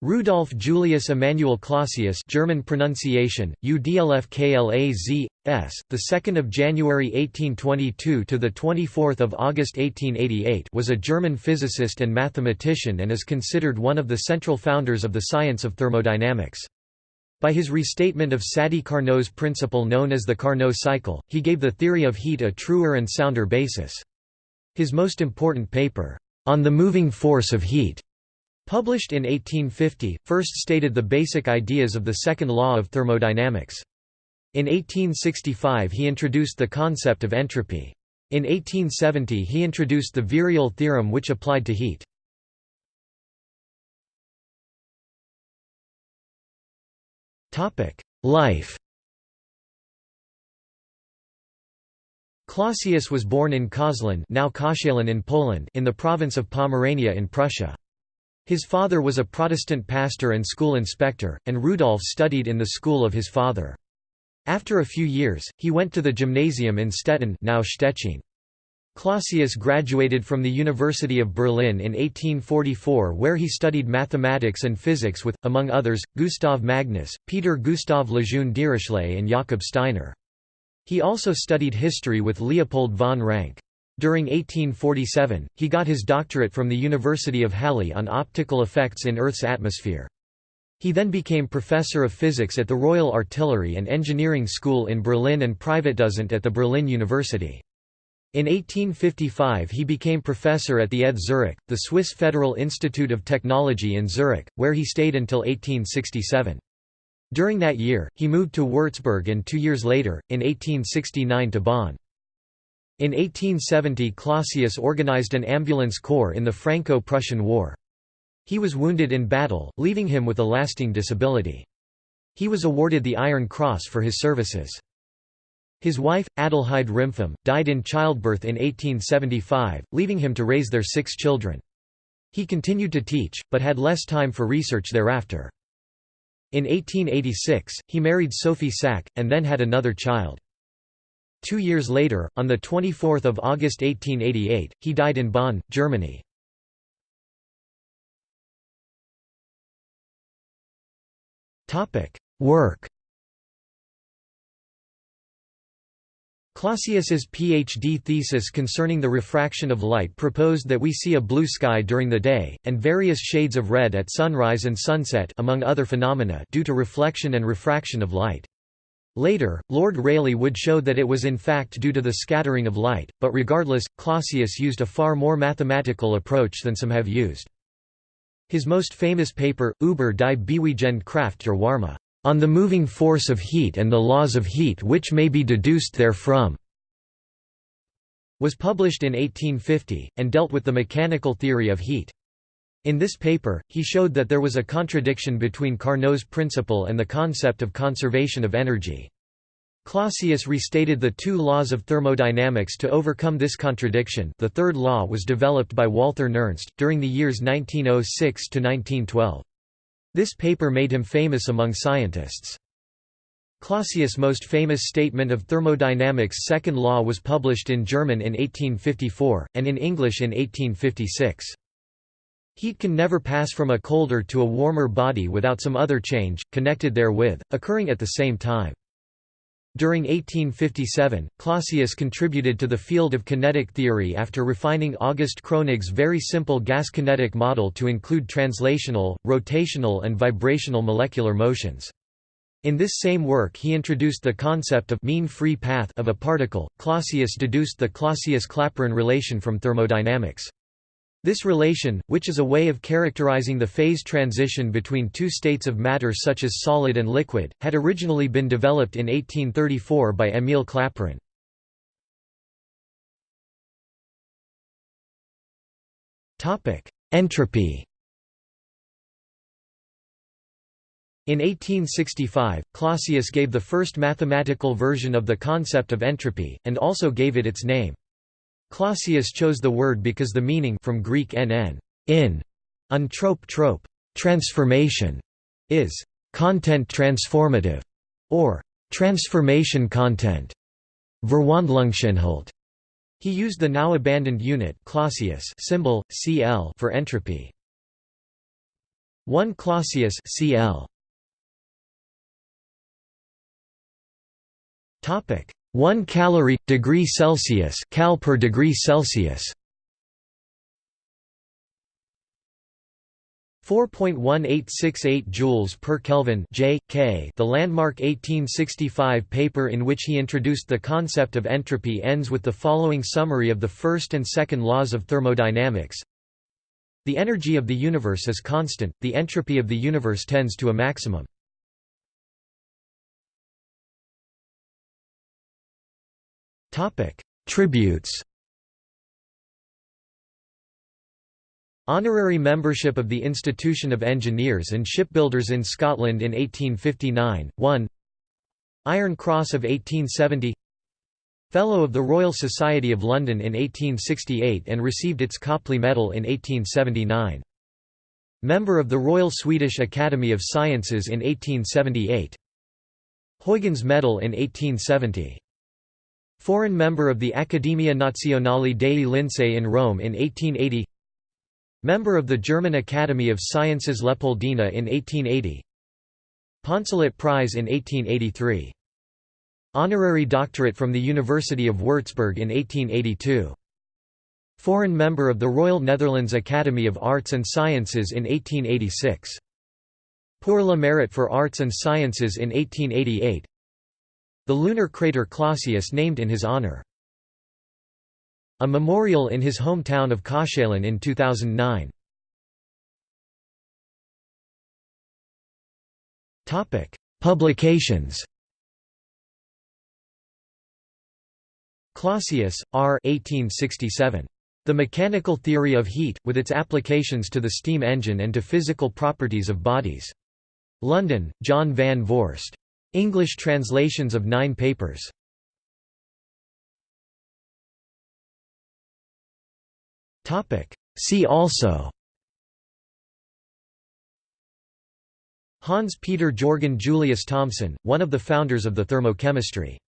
Rudolf Julius Emanuel Clausius German pronunciation UDLFKLAZ S the 2nd of January 1822 to the 24th of August 1888 was a German physicist and mathematician and is considered one of the central founders of the science of thermodynamics. By his restatement of Sadi Carnot's principle known as the Carnot cycle he gave the theory of heat a truer and sounder basis. His most important paper on the moving force of heat Published in 1850, first stated the basic ideas of the second law of thermodynamics. In 1865 he introduced the concept of entropy. In 1870 he introduced the virial theorem which applied to heat. Life Clausius was born in Koszalin now Koszalin in Poland in the province of Pomerania in Prussia. His father was a Protestant pastor and school inspector, and Rudolf studied in the school of his father. After a few years, he went to the gymnasium in Stettin now Stettin. Clausius graduated from the University of Berlin in 1844 where he studied mathematics and physics with, among others, Gustav Magnus, Peter Gustav Lejeune Dirichlet and Jakob Steiner. He also studied history with Leopold von Ranke. During 1847, he got his doctorate from the University of Halle on optical effects in Earth's atmosphere. He then became professor of physics at the Royal Artillery and Engineering School in Berlin and private Privatdozent at the Berlin University. In 1855 he became professor at the ETH Zurich, the Swiss Federal Institute of Technology in Zurich, where he stayed until 1867. During that year, he moved to Würzburg and two years later, in 1869 to Bonn. In 1870 Clausius organized an ambulance corps in the Franco-Prussian War. He was wounded in battle, leaving him with a lasting disability. He was awarded the Iron Cross for his services. His wife, Adelheid Rimpau, died in childbirth in 1875, leaving him to raise their six children. He continued to teach, but had less time for research thereafter. In 1886, he married Sophie Sack, and then had another child. Two years later, on 24 August 1888, he died in Bonn, Germany. Work Clausius's PhD thesis concerning the refraction of light proposed that we see a blue sky during the day, and various shades of red at sunrise and sunset among other phenomena due to reflection and refraction of light. Later, Lord Rayleigh would show that it was in fact due to the scattering of light, but regardless, Clausius used a far more mathematical approach than some have used. His most famous paper, Über die Bewegende Kraft der Wärme, on the moving force of heat and the laws of heat which may be deduced therefrom, was published in 1850, and dealt with the mechanical theory of heat. In this paper, he showed that there was a contradiction between Carnot's principle and the concept of conservation of energy. Clausius restated the two laws of thermodynamics to overcome this contradiction the third law was developed by Walther Nernst, during the years 1906–1912. This paper made him famous among scientists. Clausius' most famous statement of thermodynamics' second law was published in German in 1854, and in English in 1856. Heat can never pass from a colder to a warmer body without some other change, connected therewith, occurring at the same time. During 1857, Clausius contributed to the field of kinetic theory after refining August Kronig's very simple gas kinetic model to include translational, rotational and vibrational molecular motions. In this same work he introduced the concept of mean free path of a particle. Clausius deduced the Clausius-Clapeyron relation from thermodynamics. This relation, which is a way of characterizing the phase transition between two states of matter such as solid and liquid, had originally been developed in 1834 by Émile Clapeyron. Entropy In 1865, Clausius gave the first mathematical version of the concept of entropy, and also gave it its name. Clausius chose the word because the meaning from Greek nn, in, untrope trope, transformation, is content transformative, or transformation content. Verwandlungsinhalt. He used the now abandoned unit Clausius symbol, Cl for entropy. 1 Clausius cl. Topic 1 calorie degree Celsius cal per degree Celsius 4.1868 joules per Kelvin J, K. The landmark 1865 paper in which he introduced the concept of entropy ends with the following summary of the first and second laws of thermodynamics. The energy of the universe is constant, the entropy of the universe tends to a maximum. Tributes Honorary membership of the Institution of Engineers and Shipbuilders in Scotland in 1859, 1 Iron Cross of 1870 Fellow of the Royal Society of London in 1868 and received its Copley Medal in 1879. Member of the Royal Swedish Academy of Sciences in 1878. Huygens Medal in 1870. Foreign member of the Accademia Nazionale dei Lincei in Rome in 1880 Member of the German Academy of Sciences Leopoldina in 1880 Poncelet Prize in 1883 Honorary doctorate from the University of Würzburg in 1882 Foreign member of the Royal Netherlands Academy of Arts and Sciences in 1886 Pour le Mérite for Arts and Sciences in 1888 The lunar crater Clausius named in his honor a memorial in his hometown of Köchelen in 2009. Topic: Publications Clausius, R. 1867. The Mechanical Theory of Heat, with its applications to the steam engine and to physical properties of bodies. London, John van Voorst. English translations of nine papers. See also. Hans Peter Jorgen Julius Thomsen, one of the founders of the thermochemistry